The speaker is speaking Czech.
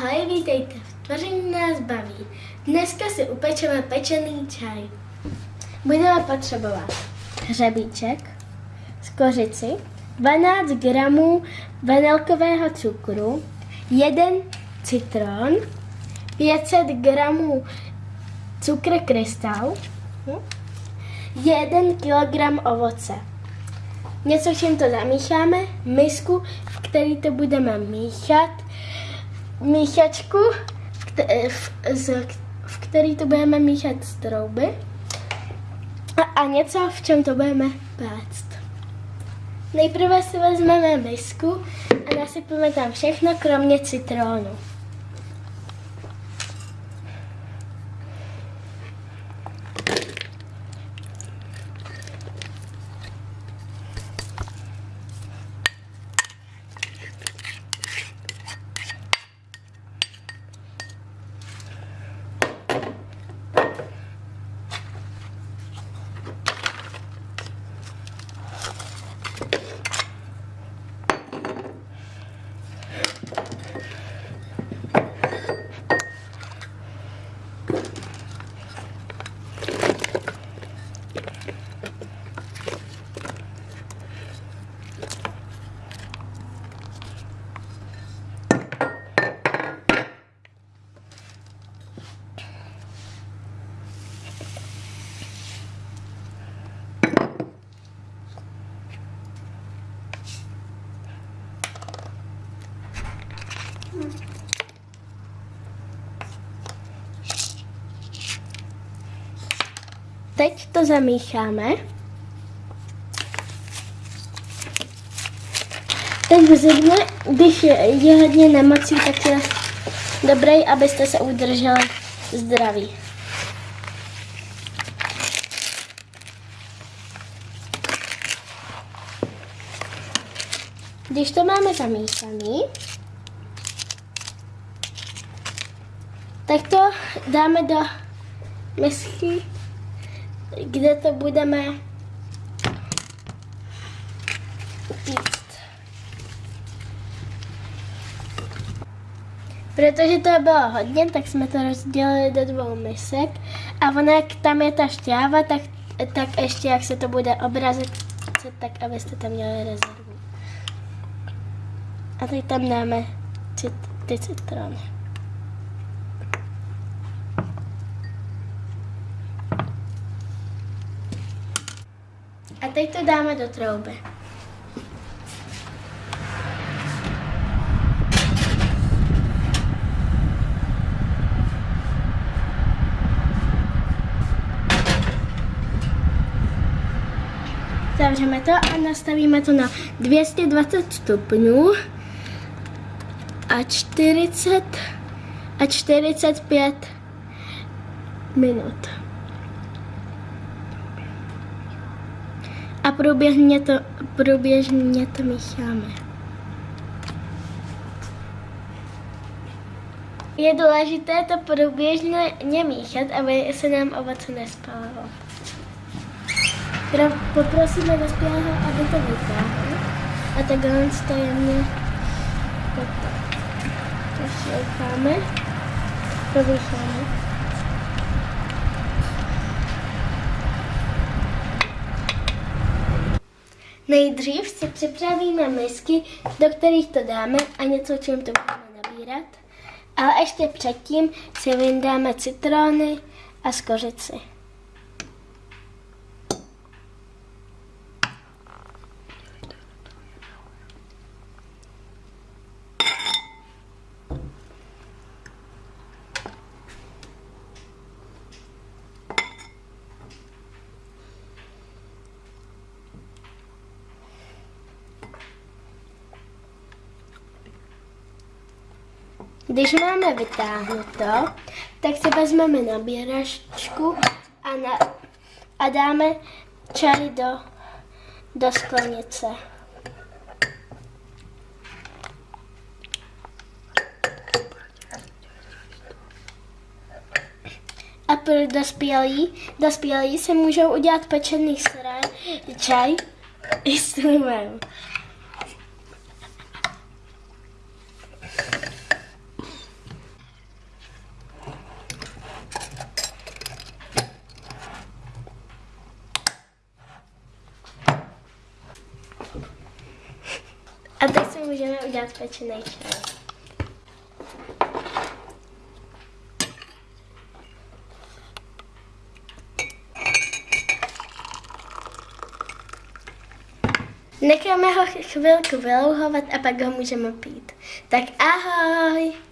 Ahoj, vítejte v Tvoření nás baví. Dneska si upečeme pečený čaj. Budeme potřebovat hřebíček, skořici, 12 gramů vanilkového cukru, jeden citron, 500 gramů cukr krystal, 1 kg ovoce. Něco, čím to zamícháme, misku, v který to budeme míchat, míchačku, kte- v, z, v který to budeme míchat z trouby a, a něco, v čem to budeme péct. Nejprve si vezmeme misku a nasypeme tam všechno, kromě citrónu. Teď to zamícháme. Teď v zimě, když je, je hodně nemocí, tak je dobré, abyste se udrželi zdraví. Když to máme zamíchaný, tak to dáme do misky, kde to budeme pít. Protože to bylo hodně, tak jsme to rozdělili do dvou misek a ona, jak tam je ta šťáva, tak, tak ještě jak se to bude obrazit, tak abyste tam měli rezervu. A teď tam dáme cit, ty citrony. Teď to dáme do trouby. Zavřeme to a nastavíme to na 220 stupňů a 40 a 45 minut. A průběžně to, průběžně to mícháme. Je důležité to průběžně míchat, aby se nám ovoce nespálilo. Poprosíme dospělého, aby to vytáhl. A takhle to jemně Zašilkáme, provýcháme. Nejdřív si připravíme misky, do kterých to dáme a něco, čím to budeme nabírat. Ale ještě předtím si vyndáme citrony a skořici. Když máme vytáhnuto, tak si vezmeme nabíračku a, na, a dáme čaj do, do sklenice. A pro dospělí, dospělí se můžou udělat pečený sré, čaj i s limem. můžeme udělat pečený čaj. Necháme ho chvilku vylouhovat a pak ho můžeme pít. Tak ahoj!